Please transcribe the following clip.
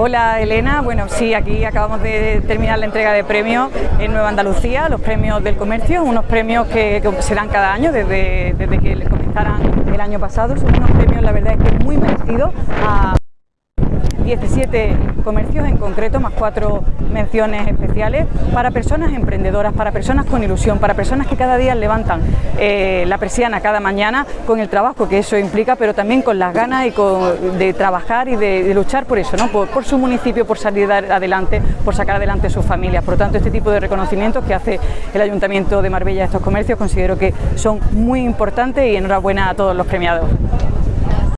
Hola Elena, bueno sí, aquí acabamos de terminar la entrega de premios en Nueva Andalucía, los premios del comercio, unos premios que, se dan cada año desde, desde que comenzaran el año pasado, son unos premios la verdad es que muy merecidos a 17 comercios en concreto, más cuatro menciones especiales para personas emprendedoras, para personas con ilusión, para personas que cada día levantan eh, la persiana cada mañana con el trabajo que eso implica, pero también con las ganas y de trabajar y de, luchar por eso, ¿no? Por, su municipio, por salir adelante, por sacar adelante sus familias. Por lo tanto, este tipo de reconocimientos que hace el Ayuntamiento de Marbella a estos comercios considero que son muy importantes y enhorabuena a todos los premiados.